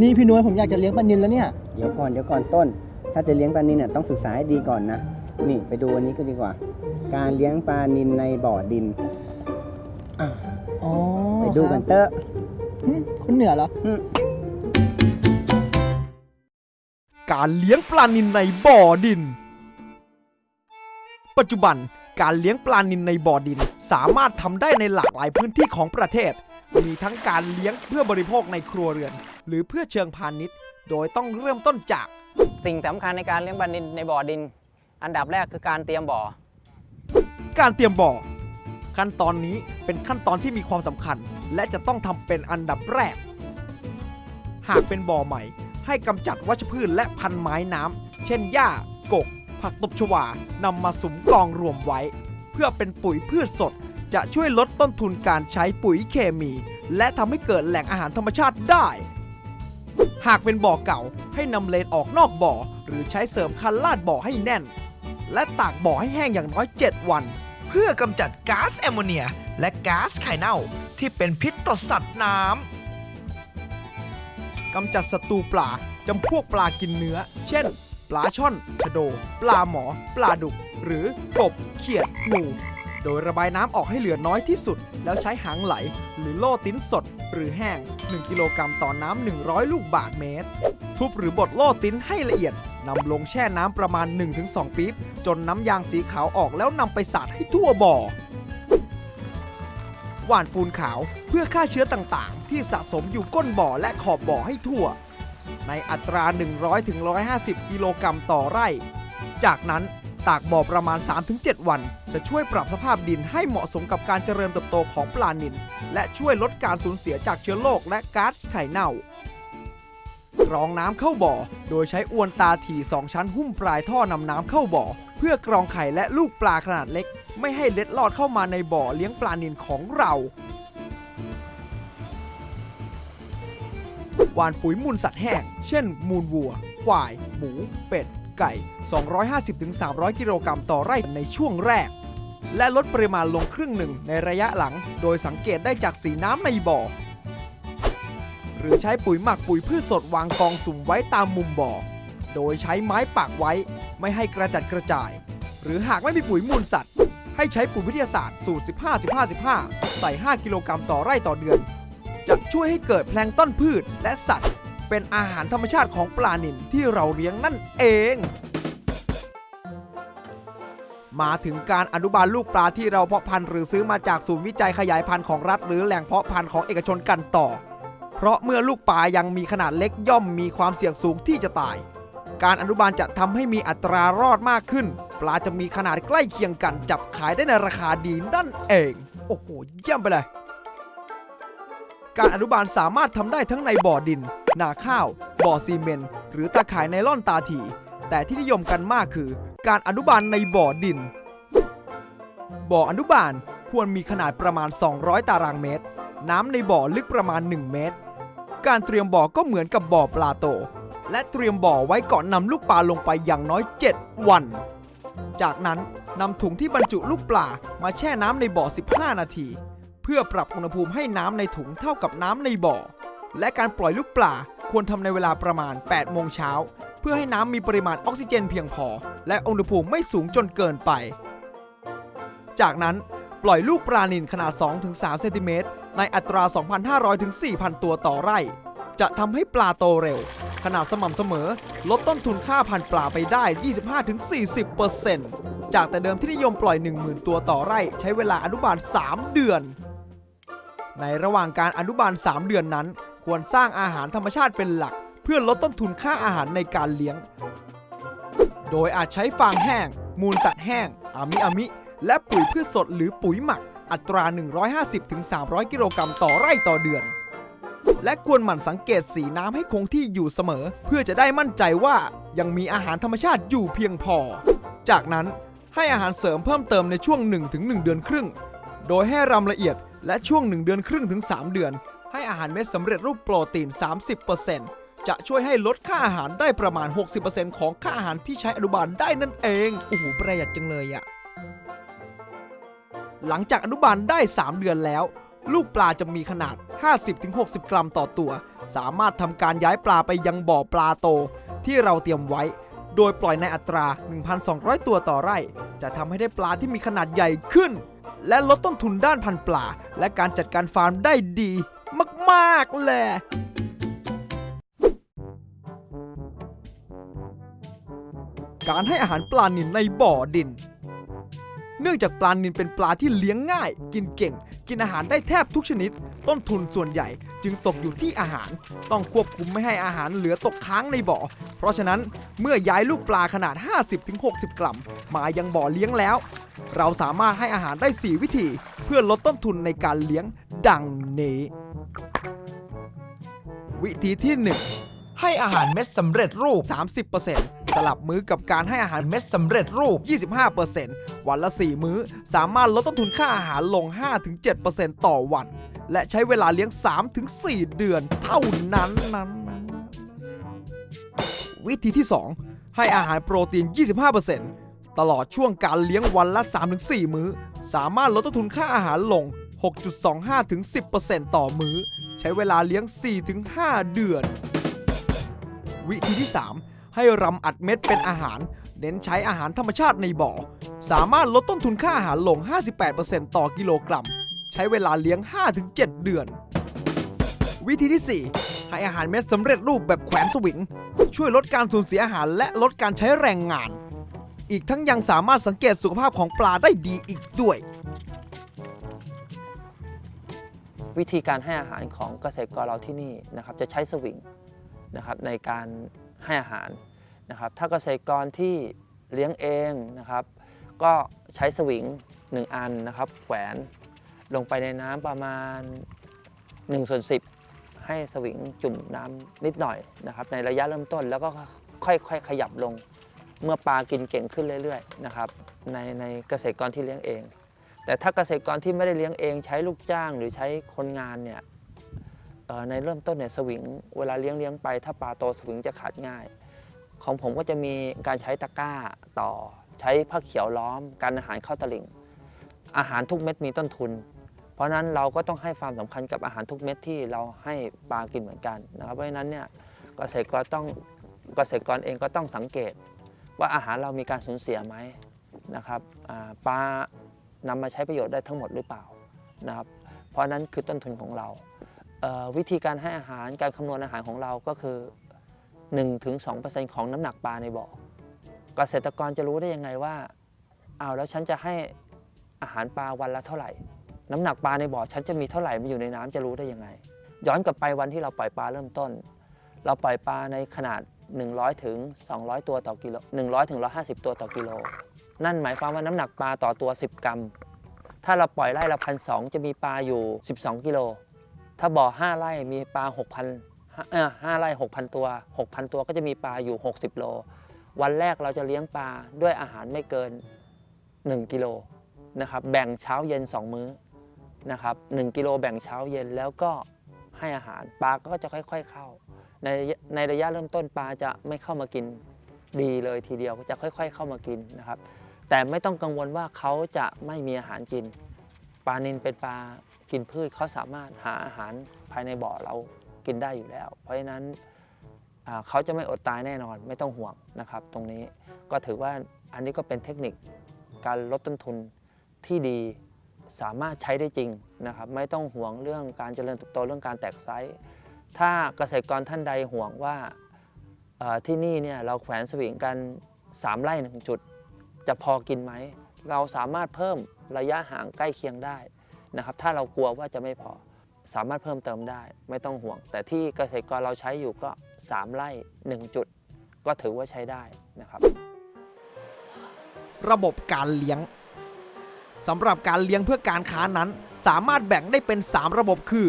นี่พี่นุ้ยผมอยากจะเลี้ยงปลานินแล้วเนี่ย เดี๋ยวก่อนเดี๋ยวก่อนต้น ถ้าจะเลี้ยงปลานินเนี่ยต้องศึกษาให้ดีก่อนนะ นี่ไปดูอันนี้ก็ดีกว่า การเลี้ยงปลานินในบ่อดินอ๋อไปดูกันครับเตอะหึคนเหนือเหรอ การเลี้ยงปลานิลในบ่อดิน ปัจจุบันการเลี้ยงปลานิลในบ่อดิน สามารถทำได้ในหลากหลายพื้นที่ของประเทศ มีทั้งการเลี้ยงเพื่อบริโภคในครัวเรือน หรือเพื่อเชิงพาณิชย์ โดยต้องเริ่มต้นจาก สิ่งสำคัญในการเลี้ยงปลานิลในบ่อดิน อันดับแรกคือการเตรียมบ่อ การเตรียมบ่อ ขั้นตอนนี้เป็นขั้นตอนที่มีความสำคัญ และจะต้องทำเป็นอันดับแรก หากเป็นบ่อใหม่ ให้กำจัดวัชพืชและพันไม้น้ำเช่นหญ้ากก ผักตบชวานำมาสุมกองรวมไว้ เพื่อเป็นปุ๋ยพืชสด จะช่วยลดต้นทุนการใช้ปุ๋ยเคมี และทำให้เกิดแหล่งอาหารธรรมชาติได้ หากเป็นบ่อเก่าให้นำเลนออกนอกบ่อ หรือใช้เสริมคันลาดบ่อให้แน่น และตากบ่อให้แห้งอย่างน้อย 7 วัน เพื่อกำจัดก๊าซแอมโมเนีย และก๊าซไข่เน่าที่เป็นพิษต่อสัตว์น้ำกำจัดศัตรูปลาจำพวกปลากินเนื้อ เช่น ปลาช่อนชะโด ปลาหมอ ปลาดุก หรือกบ เขียดงู โดยระบายน้ำออกให้เหลือน้อยที่สุด แล้วใช้หางไหล หรือโล่ติ้นสด หรือแห้ง 1 กิโลกรัมต่อน้ำ100 ลูกบาทเมตร ทุบหรือบดโล่ติ้นให้ละเอียดนำลงแช่น้ำประมาณ 1-2 ปี๊บ จนน้ำยางสีขาวออกแล้วนำไปสาดให้ทั่วบ่อหว่านปูนขาวเพื่อฆ่าเชื้อต่างๆ ที่สะสมอยู่ก้นบ่อและขอบบ่อให้ทั่ว ในอัตรา 100-150 กิโลกรัมต่อไร่ จากนั้น ตากบ่อประมาณ 3-7 วัน จะช่วยปรับสภาพดินให้เหมาะสมกับการเจริญเติบโตของปลานิลและช่วยลดการสูญเสียจากเชื้อโรคและก๊าซไข่เน่ากรองน้ำเข้าบ่อ โดยใช้อวนตาถี่2ชั้นหุ้มปลายท่อนำน้ำเข้าบ่อ เพื่อกรองไข่และลูกปลาขนาดเล็ก ไม่ให้เล็ดลอดเข้ามาในบ่อเลี้ยงปลานิลของเราหวานปุ๋ยมูลสัตว์แห้ง เช่น มูลวัว ควาย หมู เป็ด ไก่ 250-300 กิโลกรัมต่อไร่ในช่วงแรก และลดปริมาณลงครึ่งหนึ่งในระยะหลัง โดยสังเกตได้จากสีน้ำในบ่อ หรือใช้ปุ๋ยหมักปุ๋ยพืชสดวางกองสุ่มไว้ตามมุมบ่อ โดยใช้ไม้ปักไว้ไม่ให้กระจัดกระจาย หรือหากไม่มีปุ๋ยมูลสัตว์ ให้ใช้ปุ๋ยวิทยาศาสตร์สูตร 15-15-15 ใส่ 5 กิโลกรัมต่อไร่ต่อเดือน จะช่วยให้เกิดแพลงต้นพืชและสัตว์ เป็นอาหารธรรมชาติของปลานิลที่เราเลี้ยงนั่นเอง มาถึงการอนุบาลลูกปลาที่เราเพาะพันธุ์หรือซื้อมาจากศูนย์วิจัยขยายพันธุ์ของรัฐ หรือแหล่งเพาะพันธุ์ของเอกชนกันต่อ เพราะเมื่อลูกปลายังมีขนาดเล็กย่อมมีความเสี่ยงสูงที่จะตาย การอนุบาลจะทำให้มีอัตรารอดมากขึ้น ปลาจะมีขนาดใกล้เคียงกันจับขายได้ในราคาดีนั่นเอง โอ้โหเยี่ยมไปเลย การอนุบาลสามารถทำได้ทั้งในบ่อดิน นาข้าว บ่อซีเมนต์หรือตาข่ายไนล่อนตาถี แต่ที่นิยมกันมากคือ การอนุบาลในบ่อดิน บ่ออนุบาลควรมีขนาดประมาณ 200 ตารางเมตร น้ำในบ่อลึกประมาณ 1 เมตร การเตรียมบ่อก็เหมือนกับบ่อปลาโต และเตรียมบ่อไว้ก่อนนำลูกปลาลงไปอย่างน้อย 7 วัน จากนั้นนำถุงที่บรรจุลูกปลามาแช่น้ำในบ่อ 15 นาที พื่อปรับอุณหภูมิให้น้ำในถุงเท่ากับน้ำในบ่อ และการปล่อยลูกปลาควรทำในเวลาประมาณ 8 โมงเช้า เพื่อให้น้ำมีปริมาณออกซิเจนเพียงพอ และอุณหภูมิไม่สูงจนเกินไป จากนั้นปล่อยลูกปลานิลขนาด 2-3 เซนติเมตรในอัตรา 2,500-4,000 ตัวต่อไร่ จะทำให้ปลาโตเร็ว ขนาดสม่ำเสมอ ลดต้นทุนค่าพันปลาไปได้ 25-40%จากแต่เดิมที่นิยมปล่อย 10,000 ตัวต่อไร่ ใช้เวลาอนุบาล 3 เดือน ในระหว่างการอนุบาล 3 เดือนนั้น ควรสร้างอาหารธรรมชาติเป็นหลัก เพื่อลดต้นทุนค่าอาหารในการเลี้ยง โดยอาจใช้ฟางแห้ง มูลสัตว์แห้ง อามิอามิ และปุ๋ยพืชสดหรือปุ๋ยหมัก อัตรา 150-300 กิโลกรัมต่อไร่ต่อเดือน และควรหมั่นสังเกตสีน้ำให้คงที่อยู่เสมอ เพื่อจะได้มั่นใจว่ายังมีอาหารธรรมชาติอยู่เพียงพอ จากนั้นให้อาหารเสริมเพิ่มเติมในช่วง 1-1 เดือนครึ่ง โดยให้รำละเอียด และช่วง 1 เดือนครึ่งถึง 3 เดือน ให้อาหารเม็ดสำเร็จรูปโปรตีน 30%จะช่วยให้ลดค่าอาหารได้ประมาณ 60%ของค่าอาหารที่ใช้อนุบาลได้นั่นเองโอ้โหประหยัดจังเลยอะหลังจากอนุบาลได้ 3 เดือนแล้ว ลูกปลาจะมีขนาด 50-60 กรัมต่อตัว สามารถทำการย้ายปลาไปยังบ่อปลาโต ที่เราเตรียมไว้ โดยปล่อยในอัตรา 1,200 ตัวต่อไร่ จะทำให้ได้ปลาที่มีขนาดใหญ่ขึ้น และลดต้นทุนด้านพันธุ์ปลา และการจัดการฟาร์มได้ดีมากๆเลยการให้อาหารปลานิลในบ่อดิน เนื่องจากปลานิลเป็นปลาที่เลี้ยงง่าย กินเก่ง กินอาหารได้แทบทุกชนิด ต้นทุนส่วนใหญ่จึงตกอยู่ที่อาหาร ต้องควบคุมไม่ให้อาหารเหลือตกค้างในบ่อ เพราะฉะนั้นเมื่อย้ายลูกปลาขนาด 50-60 กรัม มายังบ่อเลี้ยงแล้ว เราสามารถให้อาหารได้ 4 วิธี เพื่อลดต้นทุนในการเลี้ยงดังนี้ วิธีที่ 1 ให้อาหารเม็ดสำเร็จรูป 30% สลับมื้อกับการให้อาหารเม็ดสำเร็จรูป 25%วันละ 4 มื้อ สามารถลดต้นทุนค่าอาหารลง 5-7%ต่อวัน และใช้เวลาเลี้ยง 3-4 เดือนเท่านั้นนั้นนั้น วิธีที่ 2 ให้อาหารโปรตีน 25%ตลอดช่วงการเลี้ยงวันละ 3-4 มื้อ สามารถลดต้นทุนค่าอาหารลง 6.25-10%ต่อมื้อ ใช้เวลาเลี้ยง 4-5 เดือน วิธีที่ 3 ให้รำอัดเม็ดเป็นอาหาร เน้นใช้อาหารธรรมชาติในบ่อ สามารถลดต้นทุนค่าอาหารลง 58%ต่อกิโลกรัม ใช้เวลาเลี้ยง 5-7 เดือน วิธีที่ 4 ให้อาหารเม็ดสำเร็จรูปแบบแขวนสวิง ช่วยลดการสูญเสียอาหารและลดการใช้แรงงาน อีกทั้งยังสามารถสังเกตสุขภาพของปลาได้ดีอีกด้วยวิธีการให้อาหารของเกษตรกรเราที่นี่นะครับจะใช้สวิงนะครับในการให้อาหาร นะครับถ้าเกษตรกรที่เลี้ยงเองนะครับ ก็ใช้สวิง 1 อันนะครับแขวนลงไปในน้ำประมาณ1ส่วน10 ให้สวิงจุ่มน้ำนิดหน่อยนะครับ ในระยะเริ่มต้นแล้วก็ค่อยๆขยับลง เมื่อปลากินเก่งขึ้นเรื่อยๆนะครับในในเกษตรกรที่เลี้ยงเอง แต่ถ้าเกษตรกรที่ไม่ได้เลี้ยงเอง ใช้ลูกจ้างหรือใช้คนงานเนี่ยในเริ่มต้นเนี่ยสวิง เวลาเลี้ยงเลี้ยงไป ถ้าปลาโตสวิงจะขาดง่าย ของผมก็จะมีการใช้ตะกร้าต่อ ใช้ผ้าเขียวล้อม การอาหารเข้าตลิ่ง อาหารทุกเม็ดมีต้นทุน เพราะฉะนั้นเราก็ต้องให้ความสำคัญกับอาหารทุกเม็ดที่เราให้ปลากินเหมือนกันนะครับเพราะฉะนั้นเนี่ยเกษตรกรต้องเกษตรกรเองก็ต้องสังเกต ว่าอาหารเรามีการสูญเสียไหมนะครับปลานำมาใช้ประโยชน์ได้ทั้งหมดหรือเปล่านะครับเพราะนั้นคือต้นทุนของเราวิธีการให้อาหารการคำนวณอาหารของเราก็คือ 1-2%ของน้ำหนักปลาในบ่อเกษตรกรจะรู้ได้ยังไงว่าเอาแล้วฉันจะให้อาหารปลาวันละเท่าไหร่ น้ำหนักปลาในบ่อฉันจะมีเท่าไหร่มาอยู่ในน้ำจะรู้ได้ยังไง ย้อนกลับไปวันที่เราปล่อยปลาเริ่มต้น เราปล่อยปลาในขนาด 100ถึง200 ตัวต่อกิโล100ถึง150 ตัวต่อกิโล นั่นหมายความว่าน้ำหนักปลาต่อตัว 10 กรัม ถ้าเราปล่อยไร่ละพันสจะมีปลาอยู่ 12 กิโล ถ้าบ่อ 5 ไร่มีปลา 6,000 เอ่อ5ไร่6,000ตัว6,000ตัวก็จะมีปลาอยู่ 60 โล วันแรกเราจะเลี้ยงปลาด้วยอาหารไม่เกิน 1 กิโลนะครับแบ่งเช้าเย็น 2 มื้อนะครับ1กิโลแบ่งเช้าเย็นแล้วก็ให้อาหารปลาก็จะค่อย ๆเข้า ในในระยะเริ่มต้นปลาจะไม่เข้ามากินดีเลยทีเดียวจะค่อย ๆ เข้ามากินนะครับ แต่ไม่ต้องกังวลว่าเขาจะไม่มีอาหารกิน ปลานินเป็นปลากินพืชเขาสามารถหาอาหารภายในบ่อเรา กินได้อยู่แล้ว เพราะฉะนั้นเขาจะไม่อดตายแน่นอนไม่ต้องห่วงนะครับ ตรงนี้ก็ถือว่าอันนี้ก็เป็นเทคนิคการลดต้นทุนที่ดีสามารถใช้ได้จริงนะครับ ไม่ต้องห่วงเรื่องการเจริญเติบโตเรื่องการแตกไซส์ถ้าเกษตรกรท่านใดห่วงว่าที่นี่เนี่ยเราแขวนสวิงกัน 3 ไร่หนึ่งจุด จะพอกินไหม เราสามารถเพิ่มระยะห่างใกล้เคียงได้นะครับ ถ้าเรากลัวว่าจะไม่พอ สามารถเพิ่มเติมได้ไม่ต้องห่วง แต่ที่เกษตรกรเราใช้อยู่ก็ 3 ไร่ 1 จุด ก็ถือว่าใช้ได้นะครับ ระบบการเลี้ยงสำหรับการเลี้ยงเพื่อการค้านั้น สามารถแบ่งได้เป็น 3 ระบบคือ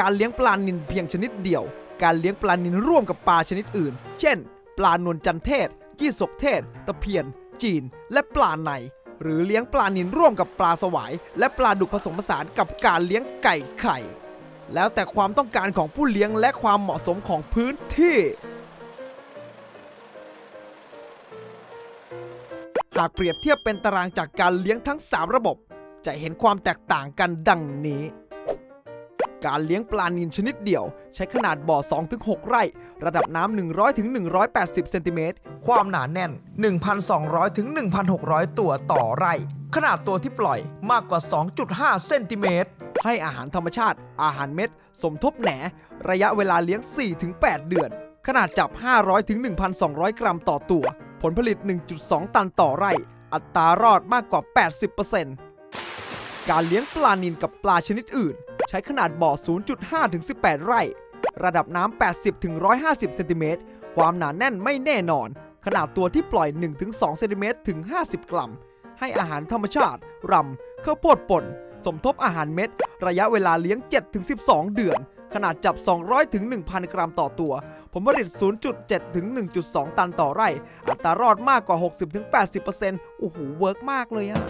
การเลี้ยงปลานิลเพียงชนิดเดียว การเลี้ยงปลานิลร่วมกับปลาชนิดอื่น เช่น ปลานวลจันเทศยี่สกเทศ ตะเพียน จีน และปลาใน หรือเลี้ยงปลานิลร่วมกับปลาสวาย และปลาดุกผสมผสานกับการเลี้ยงไก่ไข่ แล้วแต่ความต้องการของผู้เลี้ยงและความเหมาะสมของพื้นที่ หากเปรียบเทียบเป็นตารางจากการเลี้ยงทั้ง 3 ระบบ จะเห็นความแตกต่างกันดังนี้ การเลี้ยงปลานิลชนิดเดี่ยว ใช้ขนาดบ่อ 2-6 ไร่ ระดับน้ำ 100-180 เซนติเมตร ความหนาแน่น 1,200-1,600 ตัวต่อไร่ ขนาดตัวที่ปล่อยมากกว่า 2.5 เซนติเมตร ให้อาหารธรรมชาติ อาหารเม็ด สมทบแหน ระยะเวลาเลี้ยง 4-8 เดือน ขนาดจับ 500-1,200 กรัมต่อตัว ผลผลิต 1.2 ตันต่อไร่ อัตรารอดมากกว่า 80%การเลี้ยงปลานิลกับปลาชนิดอื่น ใช้ขนาดบ่อ 0.5 ถึง 18 ไร่ ระดับน้ำ 80 ถึง 150 เซนติเมตร ความหนาแน่นไม่แน่นอน ขนาดตัวที่ปล่อย 1 ถึง 2 เซนติเมตร ถึง 50 กรัม ให้อาหารธรรมชาติ รำข้าวโพดป่น สมทบอาหารเม็ด ระยะเวลาเลี้ยง 7 ถึง 12 เดือน ขนาดจับ 200 ถึง 1,000 กรัมต่อตัว ผลผลิต 0.7 ถึง 1.2 ตันต่อไร่ อัตรารอดมากกว่า 60-80%โอ้โห work มากเลยอะ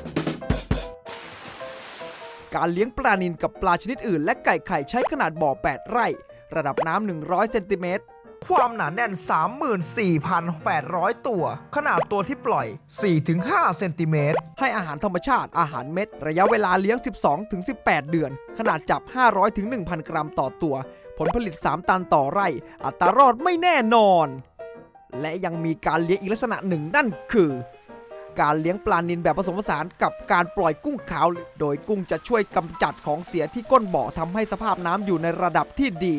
การเลี้ยงปลานิลกับปลาชนิดอื่น และไก่ไข่ใช้ขนาดบ่อ 8 ไร่ ระดับน้ำ100 เซนติเมตร ความหนาแน่น 34,800 ตัว ขนาดตัวที่ปล่อย 4-5 เซนติเมตร ให้อาหารธรรมชาติ อาหารเม็ด ระยะเวลาเลี้ยง 12-18 เดือน ขนาดจับ 500-1,000 กรัมต่อตัว ผลผลิต 3 ตันต่อไร่ อัตรารอดไม่แน่นอน และยังมีการเลี้ยงอีกลักษณะหนึ่งนั่นคือ การเลี้ยงปลานิลแบบผสมผสานกับการปล่อยกุ้งขาว โดยกุ้งจะช่วยกำจัดของเสียที่ก้นบ่อทำให้สภาพน้ำอยู่ในระดับที่ดี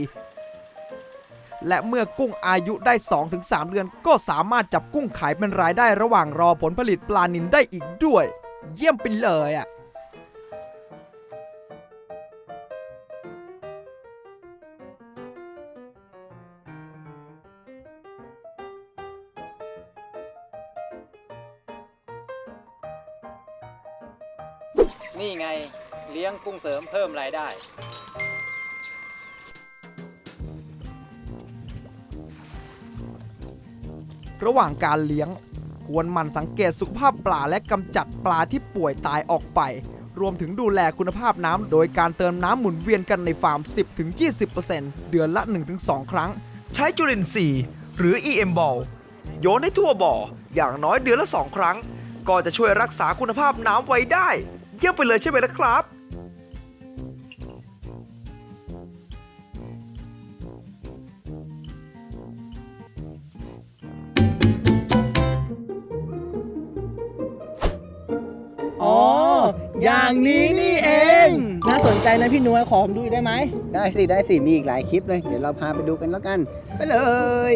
และเมื่อกุ้งอายุได้ 2-3 เดือน ก็สามารถจับกุ้งขายเป็นรายได้ระหว่างรอผลผลิตปลานิลได้อีกด้วย เยี่ยมไปเลยอะ กุ้งเสริมเพิ่มรายได้ ระหว่างการเลี้ยง ควรหมั่นสังเกตสุขภาพปลาและกำจัดปลาที่ป่วยตายออกไป รวมถึงดูแลคุณภาพน้ำโดยการเติมน้ำหมุนเวียนกันในฟาร์ม 10-20%เดือนละ 1-2 ครั้ง ใช้จุลินทรีย์หรือ EM Ball โยนให้ทั่วบ่อ อย่างน้อยเดือนละ 2 ครั้ง ก็จะช่วยรักษาคุณภาพน้ำไว้ได้ เยี่ยมไปเลยใช่ไหมล่ะครับ อย่างนี้นี่เอง น่าสนใจนะพี่นุ้ยขอผมดูอีกได้ไหม ได้สิ ได้สิ มีอีกหลายคลิปเลย เดี๋ยวเราพาไปดูกันแล้วกัน ไปเลย